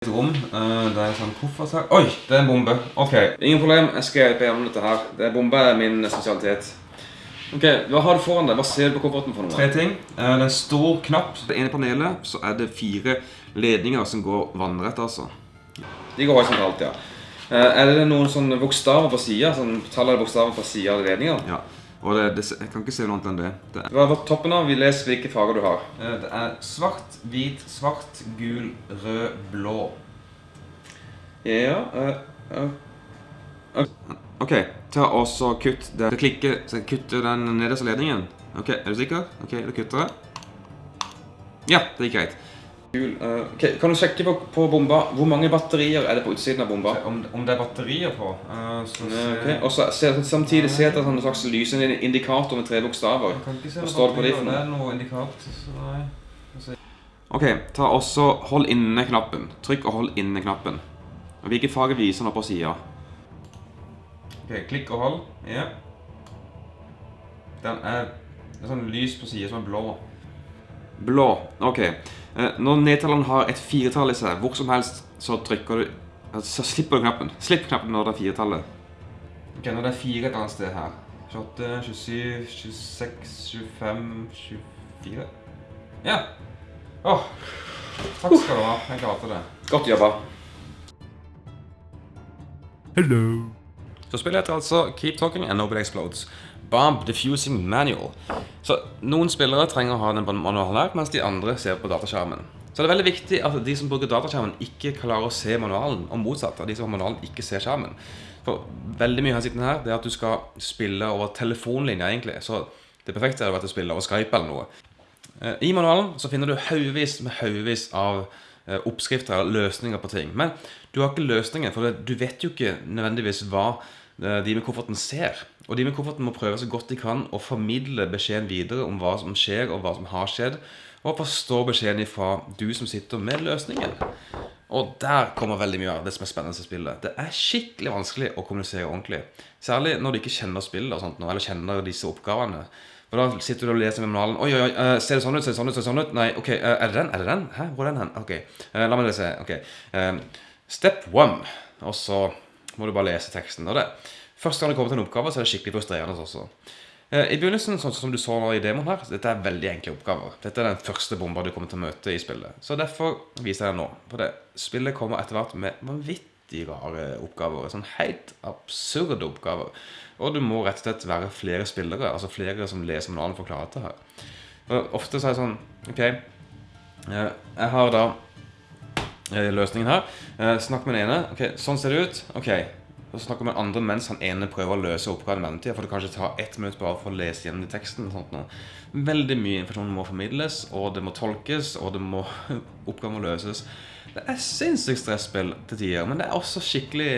Et rom. Uh, det er sånn koffert her. Oi, det er en bombe. Ok, ingen problem. Jeg skal hjelpe deg om dette her. Det er bombe er min spesialitet. Ok, hva har du foran deg? Hva ser du på kofferten for noe? Tre ting. Uh, det er en stor knapp. På det ene panelet så er det fire ledninger som går vannrett, altså. De går horisontalt, ja. Uh, er det noen sånne bokstaver på siden? Sånn tall eller bokstaver på siden av ledningen? Ja. Og det, det, jeg kan ikke se noe annet enn det. det. Hva på toppen av? Vi leser hvilke farger du har. Eh, Det er svart, hvit, svart, gul, rød, blå. Ja, uh, uh. Ok, ta og så kutt det. klikker, så kutter den nederste ledningen. Ok, er du sikker? Ok, da kutter jeg. Ja, det gikk greit. Gul, eh, ok, Kan du sjekke på, på bomba, hvor mange batterier er det på utsiden av bomba? Om, om det er batterier på, Uh, så Ja, ok, Og så se- samtidig se etter en slags lysende indikator med tre bokstaver. Hva står det på de for noe? Det noe. Ok, ta også hold inne knappen. Trykk og hold inne knappen. Og Hvilke farger viser den på siden? Ok, klikk og hold. Ja. Den er, det er sånn lys på siden som er blå. Blå. Ok. Eh, Når nedtelleren har et firetall i seg, hvor som helst, så trykker du Så slipper du knappen. Slipp knappen når det er firetallet. Ok, når det er fire et annet sted her. 28, 27, 26, 25, 24. Ja. Åh, takk skal du ha. Jeg klarte det. Godt jobba. Hello. Så spiller jeg til altså Keep Talking and Nobody Explodes. Bomb Diffusing Manual. Så noen spillere trenger å ha den manualen her, mens de andre ser på dataskjermen. Så det er veldig viktig at de som bruker dataskjermen, ikke klarer å se manualen, og motsatt. At de som har manualen, ikke ser skjermen. For veldig mye av hensikten her det er at du skal spille over telefonlinja, egentlig. Så det perfekte er at du spiller over Skype eller noe. Eh, I manualen så finner du haugevis med haugevis av eh, oppskrifter eller løsninger på ting. Men du har ikke løsninger, for du vet jo ikke nødvendigvis hva de med kofferten ser. Og de med kofferten må prøve så godt de kan å formidle beskjeden videre om hva som skjer, og hva som har skjedd, og forstå beskjeden ifra du som sitter med løsningen. Og der kommer veldig mye av det som er spennende i spillet. Det er skikkelig vanskelig å kommunisere ordentlig. Særlig når du ikke kjenner spillet og sånt nå, eller kjenner disse oppgavene. For da sitter du og leser manualen. Oi, oi, oi, eh, ser det sånn ut, ser det sånn ut, ser det sånn ut? Nei, ok, eh, er det den? Er det den? Hæ, hvor er den hen? Ok, eh, la meg lese. Ok, Eh, step one. Og så må du bare lese teksten. Og det. Første gang du kommer til en oppgave, så er det skikkelig frustrerende også. Eh, I begynnelsen, sånn som du så i demoen her, dette er veldig enkle oppgaver. Dette er den første bomba du kommer til å møte i spillet. Så derfor viser jeg deg nå. For det, spillet kommer etter hvert med vanvittig rare oppgaver. Sånn helt absurde oppgaver. Og du må rett og slett være flere spillere, altså flere som leser manualen for å klare dette her. Og ofte så er det sånn, ok, eh, jeg har da eh, løsningen her. Snakk med den ene. Ok, sånn ser det ut. Ok. Og så snakker med den andre mens han ene prøver å løse oppgaven i mellomtida. For det kanskje tar ett minutt bare for å lese gjennom de Sånt. Veldig mye informasjon må formidles, og det må tolkes, og det må, oppgaven må løses. Det er sinnssykt stresspill til tider, men det er også skikkelig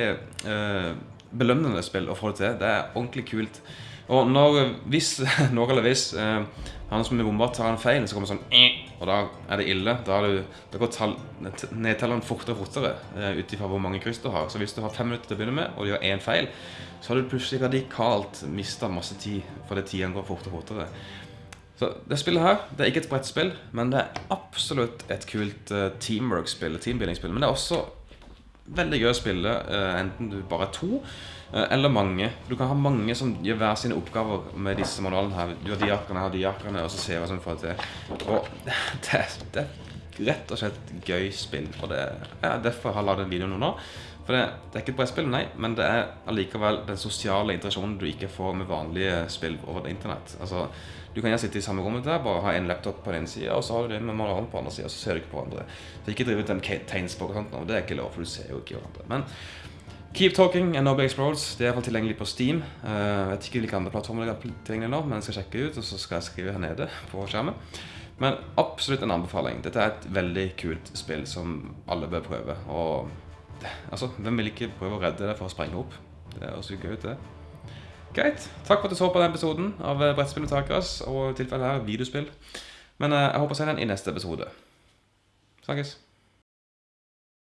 eh, belønnende spill å få det til. Det er ordentlig kult. Og når, hvis, når eller hvis eh, han som er bomba tar en feil, så kommer det sånn «Eh», Og da er det ille. Da, er du, da går nedtelleren fortere og fortere eh, ut ifra hvor mange kryss du har. Så hvis du har fem minutter til å begynne med, og du gjør én feil, så har du plutselig radikalt mista masse tid fordi tiden går fortere og fortere. Så det spillet her, det er ikke et brettspill, men det er absolutt et kult eh, teamwork-spill, teambuilding-spill. Men det er også veldig gøy å spille, eh, enten du bare er to, eh, eller mange. Du kan ha mange som gjør hver sine oppgaver med disse manualene her. Du har de jakkerne, jeg har de jakkerne, og så ser vi hva som får til. Og det, det rett og slett gøy spill, og det er derfor jeg har lagd en video nå. For det, det er ikke et brettspill, nei, men det er allikevel den sosiale interaksjonen du ikke får med vanlige spill over internett. Altså, du kan gjerne sitte i samme rommet der, bare ha en laptop på den ene siden, og så har du det med maleren på andre og så ser du ikke på hverandre. Så ikke drive den tegnspråk og sånt nå, det er ikke lov, for du ser jo ikke hverandre. Men Keep Talking and Nobody Explodes, det er iallfall tilgjengelig på Steam. Eh, Jeg vet ikke hvilke andre plattformer det er tilgjengelig nå, men jeg skal sjekke ut, og så skal jeg skrive her nede på skjermen. Men absolutt en anbefaling. Dette er et veldig kult spill som alle bør prøve. Og altså, hvem vil ikke prøve å redde det for å sprenge opp? Det er også gøy ut, det. Greit. Takk for at du så på den episoden av eh, Brettspill og Takras, og i tilfelle her videospill. Men eh, jeg håper å se den i neste episode. Snakkes.